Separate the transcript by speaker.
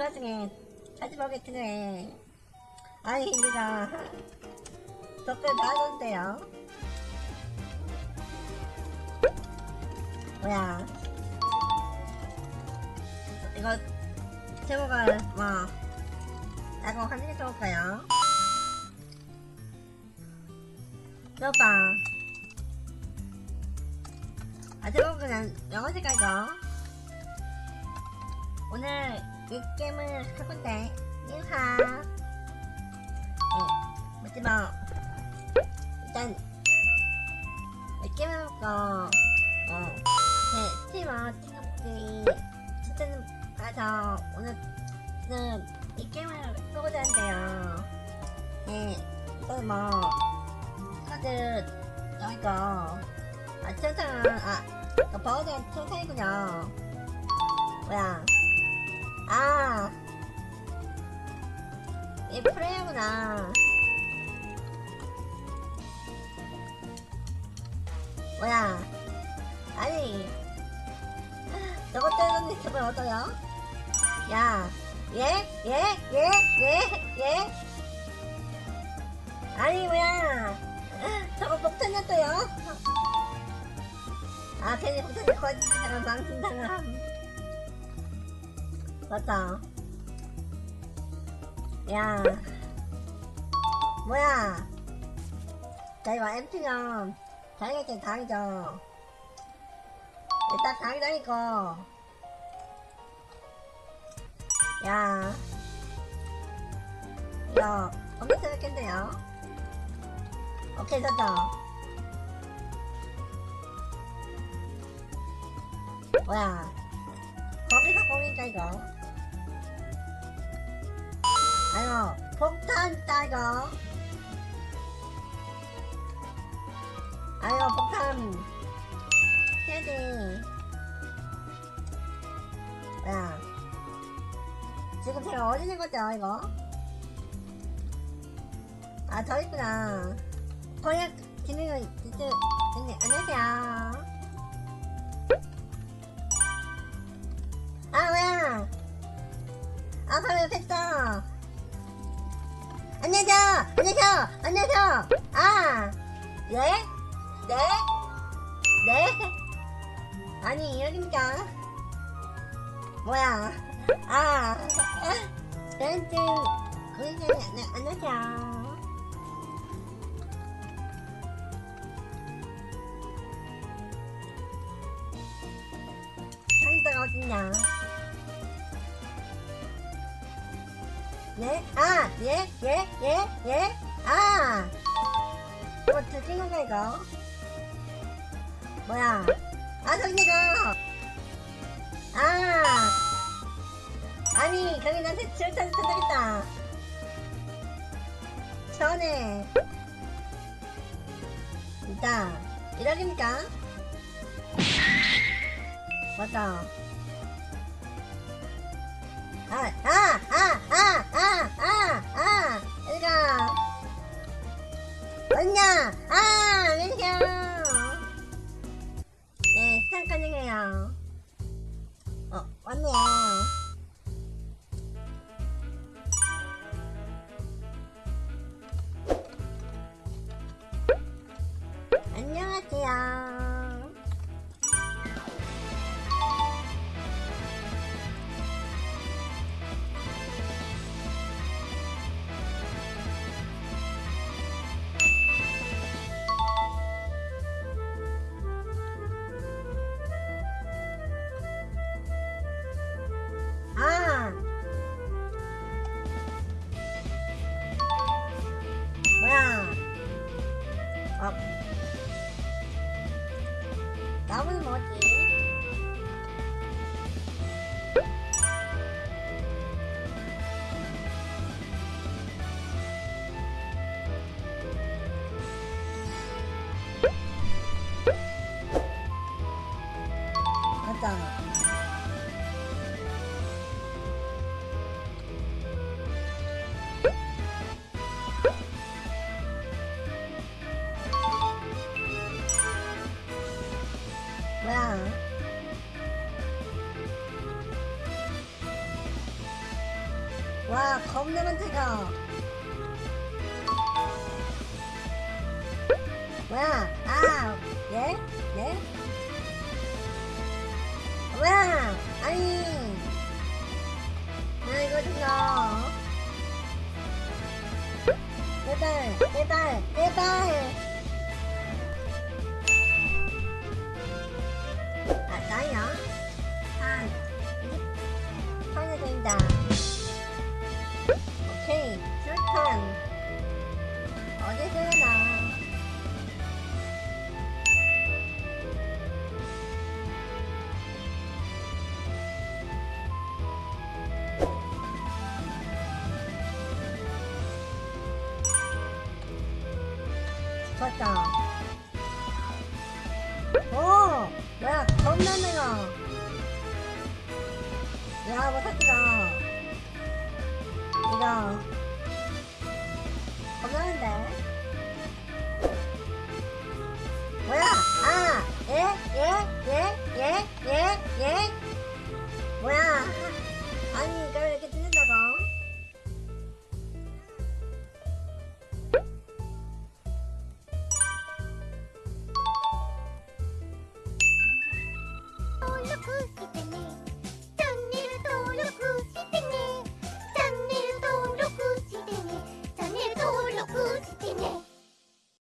Speaker 1: 그 와중에 해. 아니, 우리가 댓글 달아줬대요. 뭐야. 이거, 제목을, 뭐, 라고 하는 게 좋을까요? 오빠. 아, 제목 그냥 영어 색깔이죠? 오늘 건데, 인하. 예, 뭐지 뭐. 일단, 이 게임을 해볼거, 어, 네, 스티머, 친구들이, 진짜는 가서, 오늘은 이 게임을 해보자 하는데요. 네, 또 뭐, 카드, 이거, 아, 천상, 아, 그 버거전 천상이군요. 뭐야. 아. 이 프레이구나. 뭐야. 아니. 저것 때문에 저걸 얻어요? 야. 예? 예? 예? 예? 예? 아니, 뭐야. 저거 폭탄이었어요? 아, 괜히 폭탄이 거짓말을 망신당함. 맞다. 야. 뭐야. 자, 이거 MP는 당연히 당이죠. 일단 당이다니고. 야. 이거 엄청 재밌겠네요. 오케이, 됐다. 뭐야. 거기서 거기니까 이거. 아유, 폭탄 따이거. 아유, 폭탄. 해야지. 뭐야. 지금 제가 어디 있는 거죠, 이거? 아, 저 있구나. 기능은 이쪽, 네, 안 안녕하세요. 안녕하세요. 아, 네? 네? 네? 아니, 여기입니까? 뭐야. 아, 렌즈, 거기서, 네, 안녕하세요. 어딨냐? 네? 아! 예? 예? 예? 예? 아! 이거 건가 이거? 뭐야? 아 저기 이거! 아! 아니 거기 나한테 질타를 쳐다겠다 전에 진짜 이러깁니까? 맞다 아, 아, 아, 아, 아, 아, 아? 아, 안녕하세요. 네, 시간 가능해요. 어, 왔네요. 어 뭐야. 뭐야 겁나 많다가 뭐야? 아 예? 예? 뭐야? 아니. 아 이거 좀요 제발 제발 제발 좋았다. 오 뭐야 겁나 내가 야 못했다. 이거. 겁나는데? 뭐야? 아 예 예 예 예